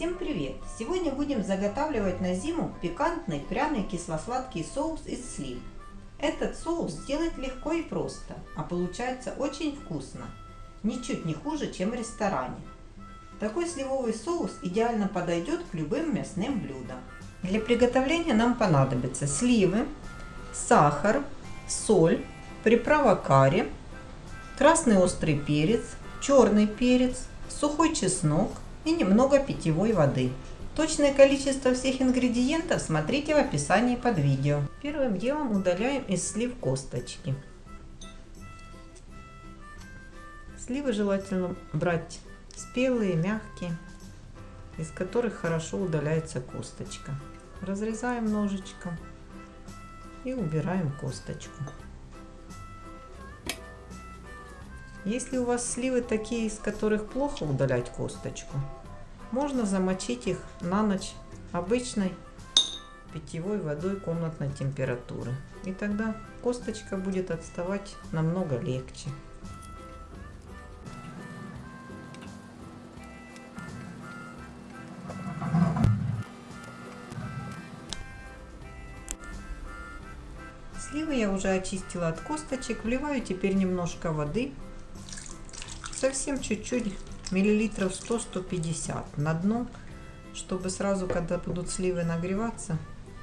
Всем привет! Сегодня будем заготавливать на зиму пикантный пряный кисло-сладкий соус из слив. Этот соус сделать легко и просто, а получается очень вкусно. Ничуть не хуже, чем в ресторане. Такой сливовый соус идеально подойдет к любым мясным блюдам. Для приготовления нам понадобятся сливы, сахар, соль, приправа карри, красный острый перец, черный перец, сухой чеснок и немного питьевой воды. Точное количество всех ингредиентов смотрите в описании под видео. Первым делом удаляем из слив косточки. Сливы желательно брать спелые, мягкие, из которых хорошо удаляется косточка. Разрезаем ножичком и убираем косточку. Если у вас сливы такие, из которых плохо удалять косточку, можно замочить их на ночь обычной питьевой водой комнатной температуры. И тогда косточка будет отставать намного легче. Сливы я уже очистила от косточек. Вливаю теперь немножко воды совсем чуть-чуть, миллилитров 100-150 на дно, чтобы сразу, когда будут сливы нагреваться,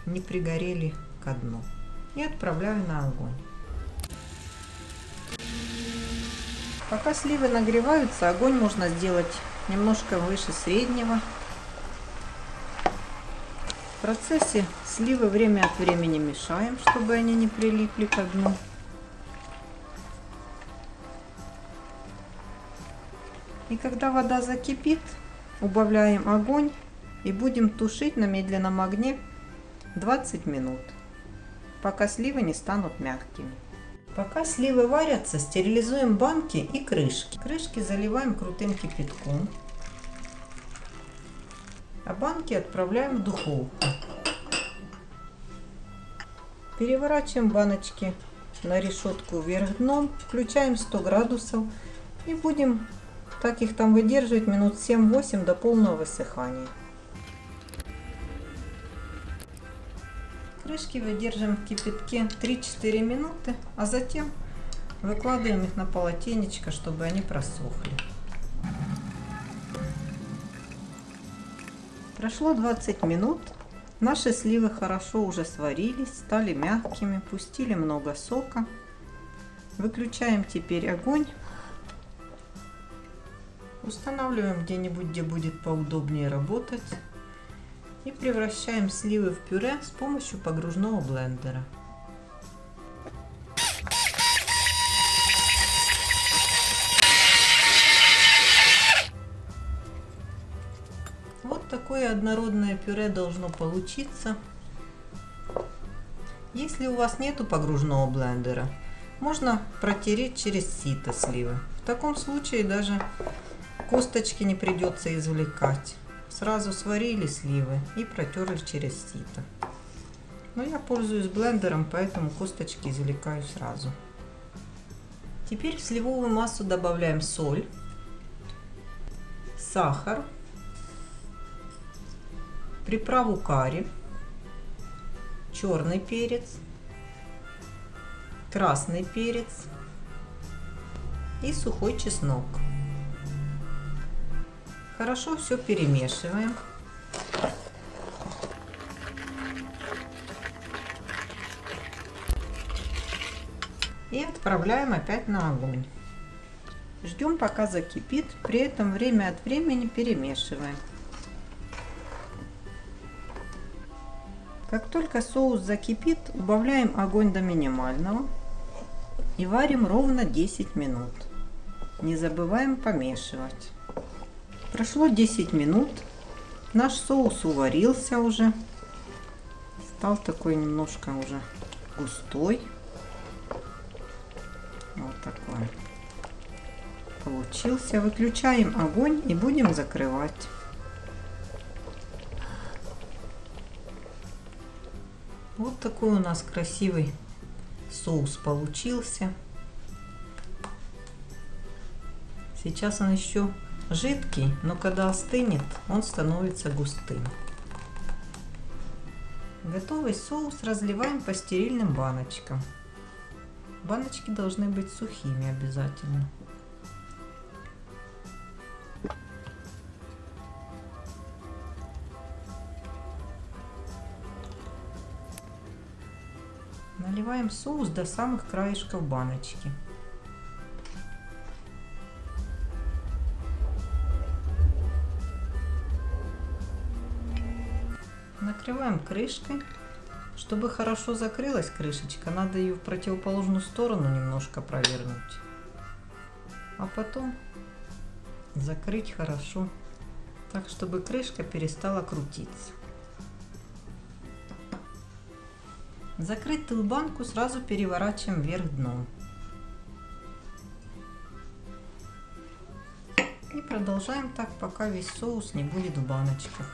не пригорели ко дну. И отправляю на огонь. Пока сливы нагреваются, огонь можно сделать немножко выше среднего. В процессе сливы время от времени мешаем, чтобы они не прилипли к дну. И когда вода закипит, убавляем огонь и будем тушить на медленном огне 20 минут, пока сливы не станут мягкими. Пока сливы варятся, стерилизуем банки и крышки. Крышки заливаем крутым кипятком, а банки отправляем в духовку. Переворачиваем баночки на решетку вверх дном, включаем 100 градусов и будем так их там выдерживать минут 7-8 до полного высыхания. Крышки выдерживаем в кипятке 3-4 минуты, а затем выкладываем их на полотенечко, чтобы они просохли. Прошло 20 минут. Наши сливы хорошо уже сварились, стали мягкими, пустили много сока. Выключаем теперь огонь Устанавливаем где-нибудь, где будет поудобнее работать. И превращаем сливы в пюре с помощью погружного блендера. Вот такое однородное пюре должно получиться. Если у вас нету погружного блендера, можно протереть через сито сливы. В таком случае даже Косточки не придется извлекать. Сразу сварили сливы и протерли через сито. Но я пользуюсь блендером, поэтому косточки извлекаю сразу. Теперь в сливовую массу добавляем соль, сахар, приправу карри, черный перец, красный перец и сухой чеснок. Хорошо все перемешиваем. И отправляем опять на огонь. Ждем пока закипит, при этом время от времени перемешиваем. Как только соус закипит, убавляем огонь до минимального и варим ровно 10 минут. Не забываем помешивать. Прошло 10 минут. Наш соус уварился уже. Стал такой немножко уже густой. Вот такой. Получился. Выключаем огонь и будем закрывать. Вот такой у нас красивый соус получился. Сейчас он еще жидкий, но когда остынет, он становится густым. Готовый соус разливаем по стерильным баночкам. Баночки должны быть сухими обязательно. Наливаем соус до самых краешков баночки. Накрываем крышкой. Чтобы хорошо закрылась крышечка, надо ее в противоположную сторону немножко провернуть. А потом закрыть хорошо, так чтобы крышка перестала крутиться. Закрытую банку сразу переворачиваем вверх дном. И продолжаем так, пока весь соус не будет в баночках.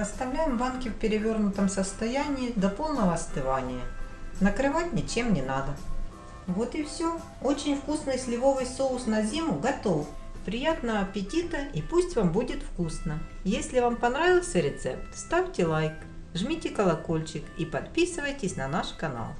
Оставляем банки в перевернутом состоянии до полного остывания. Накрывать ничем не надо. Вот и все. Очень вкусный сливовый соус на зиму готов. Приятного аппетита и пусть вам будет вкусно. Если вам понравился рецепт, ставьте лайк, жмите колокольчик и подписывайтесь на наш канал.